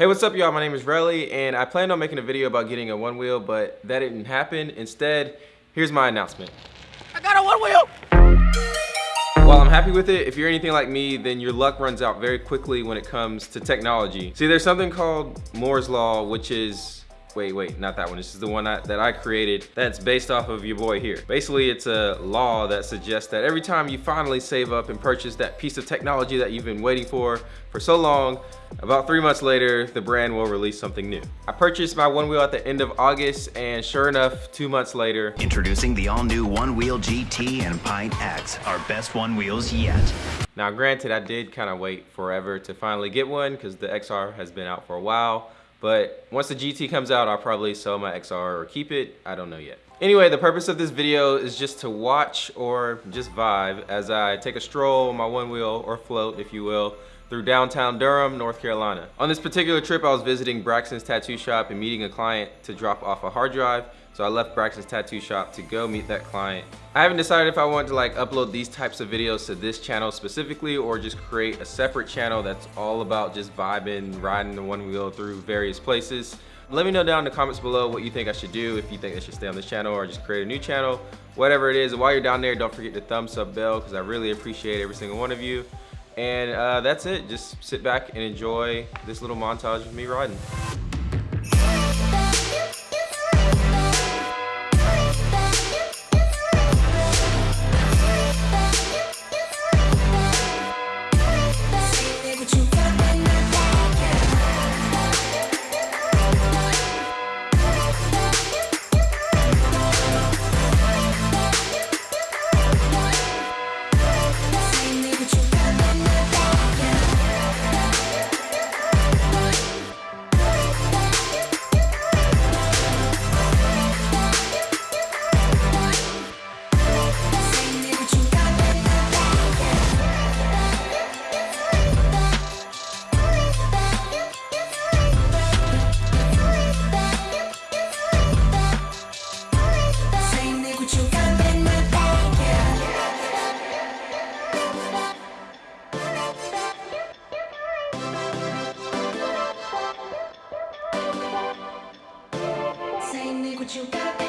Hey, what's up y'all? My name is Relly and I planned on making a video about getting a one wheel, but that didn't happen. Instead, here's my announcement. I got a one wheel! While I'm happy with it, if you're anything like me, then your luck runs out very quickly when it comes to technology. See, there's something called Moore's Law, which is wait, wait, not that one. This is the one I, that I created that's based off of your boy here. Basically, it's a law that suggests that every time you finally save up and purchase that piece of technology that you've been waiting for for so long, about three months later, the brand will release something new. I purchased my one wheel at the end of August and sure enough, two months later. Introducing the all new One Wheel GT and Pint X, our best one wheels yet. Now granted, I did kind of wait forever to finally get one because the XR has been out for a while. But once the GT comes out, I'll probably sell my XR or keep it. I don't know yet. Anyway, the purpose of this video is just to watch or just vibe as I take a stroll on my one wheel or float, if you will, through downtown Durham, North Carolina. On this particular trip, I was visiting Braxton's tattoo shop and meeting a client to drop off a hard drive so I left Braxton's tattoo shop to go meet that client. I haven't decided if I want to like upload these types of videos to this channel specifically or just create a separate channel that's all about just vibing, riding the one wheel through various places. Let me know down in the comments below what you think I should do, if you think I should stay on this channel or just create a new channel, whatever it is. And while you're down there, don't forget to thumbs up bell because I really appreciate every single one of you. And uh, that's it. Just sit back and enjoy this little montage of me riding. You got